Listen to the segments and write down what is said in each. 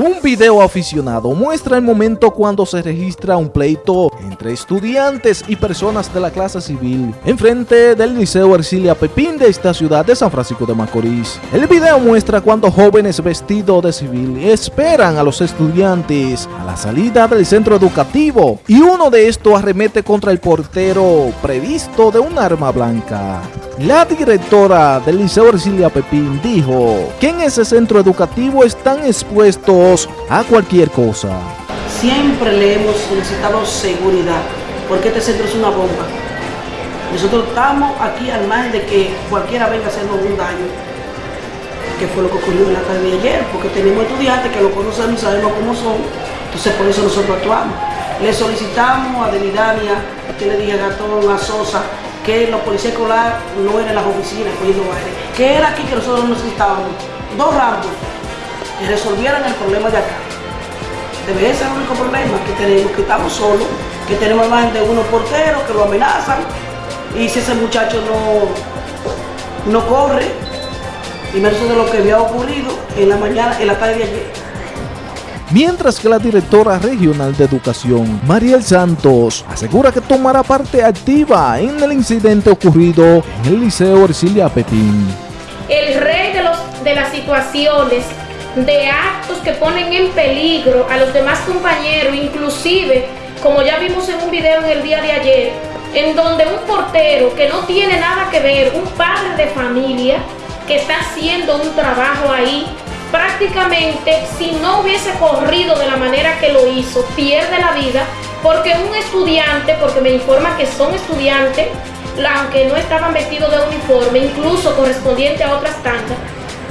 Un video aficionado muestra el momento cuando se registra un pleito entre estudiantes y personas de la clase civil en frente del Liceo Ercilia Pepín de esta ciudad de San Francisco de Macorís. El video muestra cuando jóvenes vestidos de civil esperan a los estudiantes a la salida del centro educativo y uno de estos arremete contra el portero previsto de un arma blanca. La directora del Liceo Ercilia Pepín dijo que en ese centro educativo están expuestos a cualquier cosa. Siempre le hemos solicitado seguridad, porque este centro es una bomba. Nosotros estamos aquí al margen de que cualquiera venga a hacernos un daño, que fue lo que ocurrió en la tarde de ayer, porque tenemos estudiantes que lo conocemos y sabemos cómo son, entonces por eso nosotros actuamos. Le solicitamos a Delidania, usted le dije a Gatón, a Sosa, que los policías escolares no eran las oficinas cogiendo baile, que era aquí que nosotros necesitábamos, dos ramos y resolvieran el problema de acá. Debe ser el único problema que tenemos, que estamos solos, que tenemos más de unos porteros que lo amenazan y si ese muchacho no, no corre, y menos de lo que había ocurrido en la mañana, en la tarde de ayer. Mientras que la directora regional de educación, Mariel Santos, asegura que tomará parte activa en el incidente ocurrido en el Liceo Ercilia Pepín. El rey de, de las situaciones de actos que ponen en peligro a los demás compañeros, inclusive, como ya vimos en un video en el día de ayer, en donde un portero que no tiene nada que ver, un padre de familia, que está haciendo un trabajo ahí, prácticamente si no hubiese corrido de la manera que lo hizo, pierde la vida, porque un estudiante, porque me informa que son estudiantes, aunque no estaban vestidos de uniforme, incluso correspondiente a otras tandas,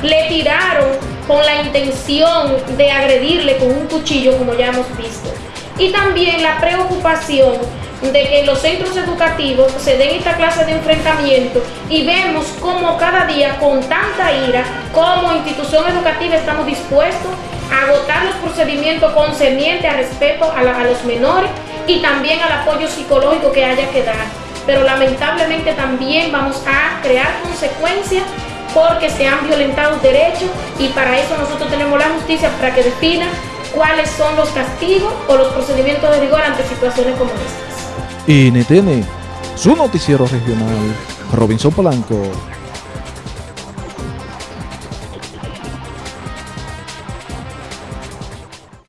le tiraron con la intención de agredirle con un cuchillo, como ya hemos visto. Y también la preocupación de que en los centros educativos se den esta clase de enfrentamiento y vemos como cada día con tanta ira, como institución educativa estamos dispuestos a agotar los procedimientos concernientes a respeto a, a los menores y también al apoyo psicológico que haya que dar. Pero lamentablemente también vamos a crear consecuencias porque se han violentado derechos y para eso nosotros tenemos la justicia para que defina cuáles son los castigos o los procedimientos de rigor ante situaciones como estas. NTN, su noticiero regional, Robinson Polanco.